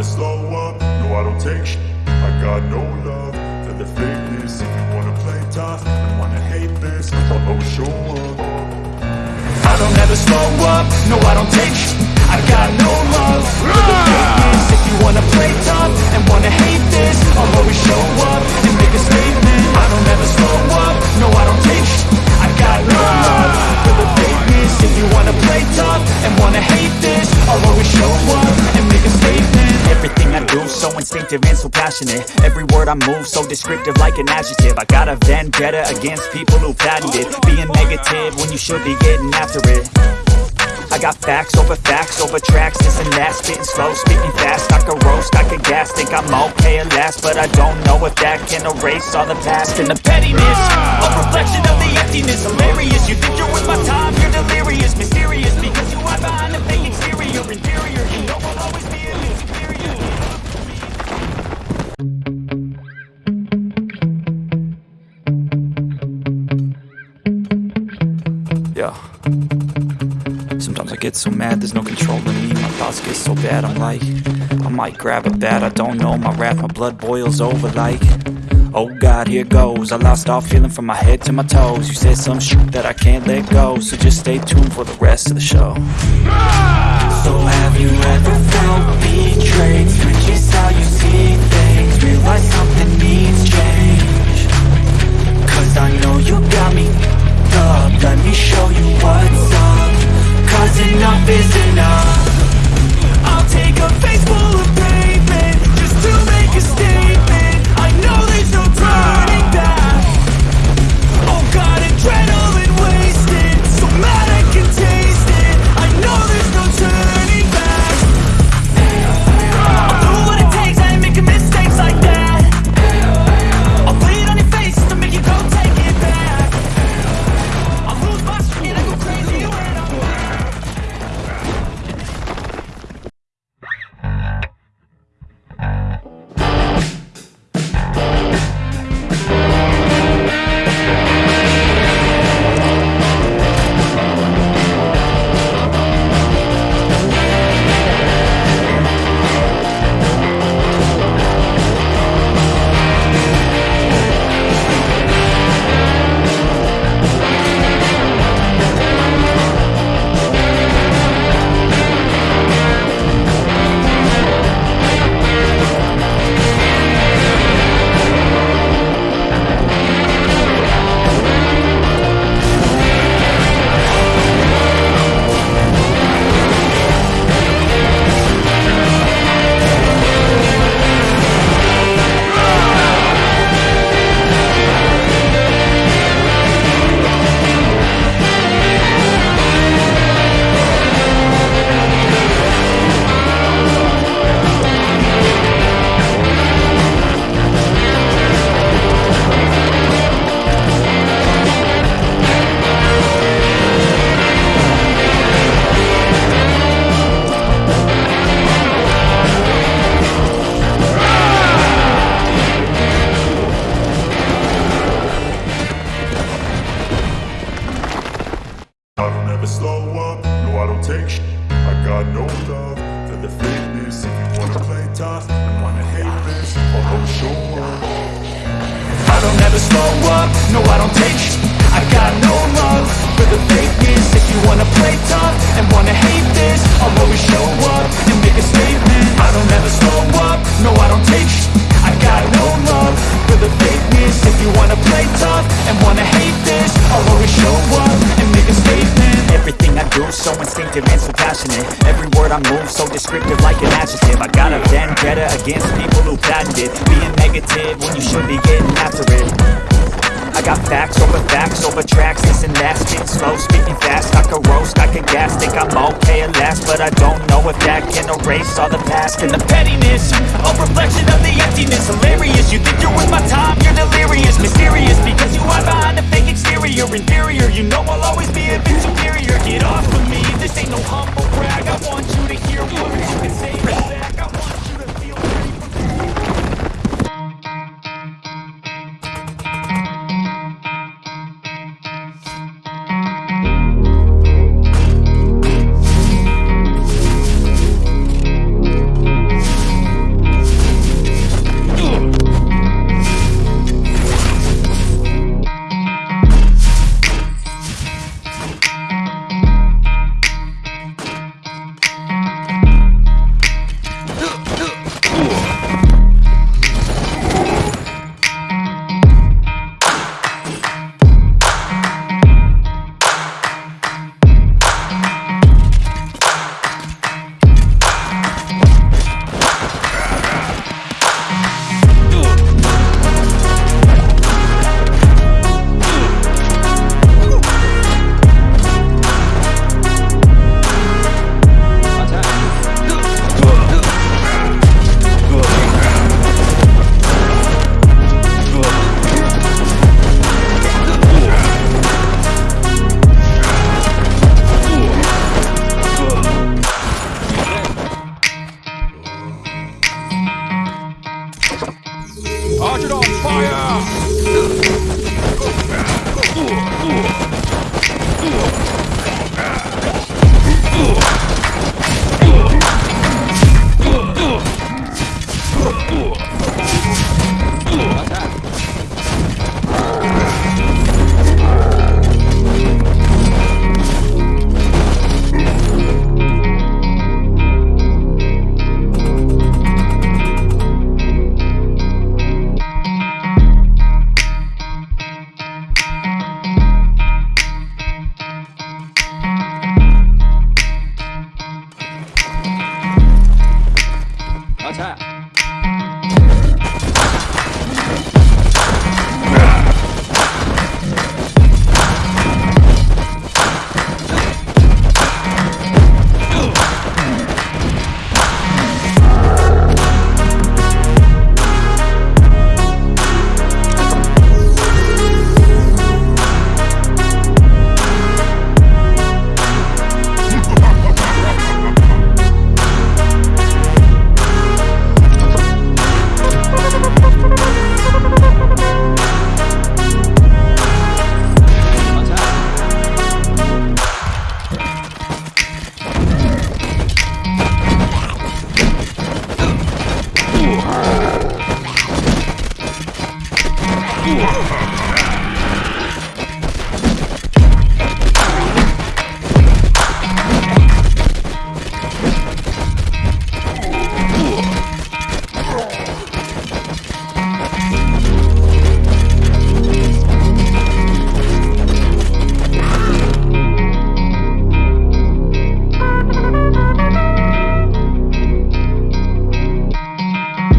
never slow up, no I don't take sh I got no love for the fakeness. If you wanna play tough and wanna hate this I'll always show up. I don't ever slow up, no I don't take sh I got no love. for the fakeness so instinctive and so passionate. Every word I move so descriptive like an adjective. I got a vendetta against people who patented Being negative when you should be getting after it. I got facts over facts over tracks, this and that Spitting slow, speaking fast, I could roast, I could gas Think I'm okay at last, but I don't know if that can erase all the past And the pettiness, a reflection of the emptiness. Hilarious, you think you're with my time, you're delirious. Mysterious, because you hide behind the fake exterior get so mad, there's no control controlling me. My thoughts get so bad, I'm like, I might grab a bat, I don't know. My wrath, my blood boils over like, oh God, here goes. I lost all feeling from my head to my toes. You said some shit that I can't let go, so just stay tuned for the rest of the show. So have you ever felt betrayed? Tough and wanna hate this I'll always show up I don't ever slow up, no I don't take sh I got no love for the fakeness. If you wanna play tough and wanna hate this I'll always show up and make a statement. I don't ever slow up, Word I move so descriptive like an adjective. I got a vendetta against people who patented Being negative when you should be getting after it. I got facts over facts over tracks, this and that. Spitting slow, speaking fast, I could roast, I could gas Think I'm okay at last, but I don't know if that can erase all the past And the pettiness, Target on fire!